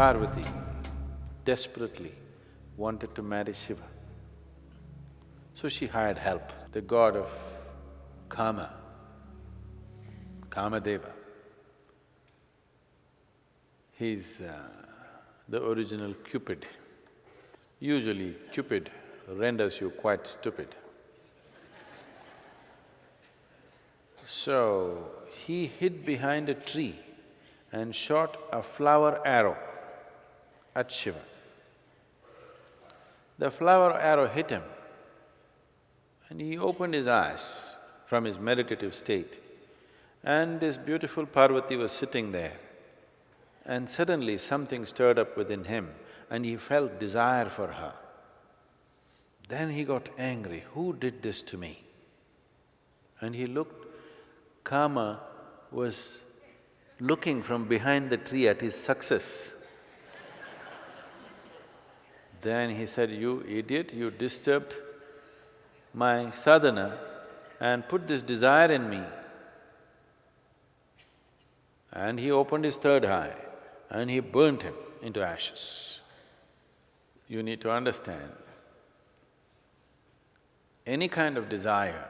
Parvati desperately wanted to marry Shiva. So she hired help, the god of Kama, Kamadeva. He's uh, the original Cupid. Usually Cupid renders you quite stupid. So, he hid behind a tree and shot a flower arrow at Shiva. The flower arrow hit him and he opened his eyes from his meditative state and this beautiful Parvati was sitting there and suddenly something stirred up within him and he felt desire for her. Then he got angry, who did this to me? And he looked, Kama was looking from behind the tree at his success. Then he said, you idiot, you disturbed my sadhana and put this desire in me. And he opened his third eye and he burnt him into ashes. You need to understand, any kind of desire,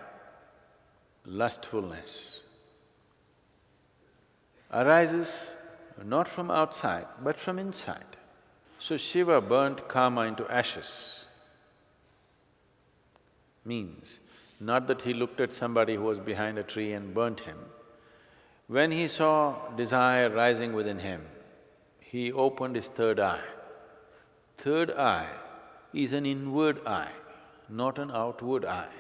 lustfulness, arises not from outside but from inside. So Shiva burnt Kama into ashes. Means, not that he looked at somebody who was behind a tree and burnt him. When he saw desire rising within him, he opened his third eye. Third eye is an inward eye, not an outward eye.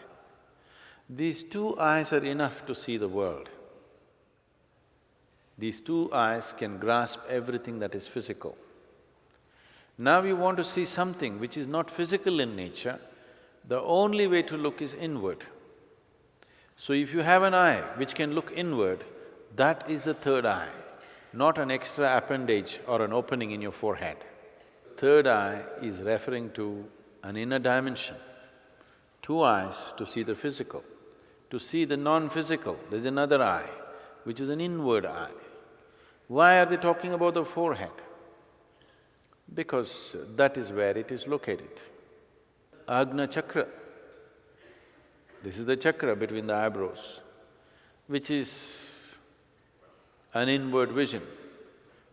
These two eyes are enough to see the world. These two eyes can grasp everything that is physical. Now you want to see something which is not physical in nature, the only way to look is inward. So if you have an eye which can look inward, that is the third eye not an extra appendage or an opening in your forehead. Third eye is referring to an inner dimension. Two eyes to see the physical. To see the non-physical, there's another eye, which is an inward eye. Why are they talking about the forehead? Because that is where it is located. Agna chakra, this is the chakra between the eyebrows, which is an inward vision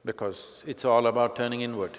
because it's all about turning inward.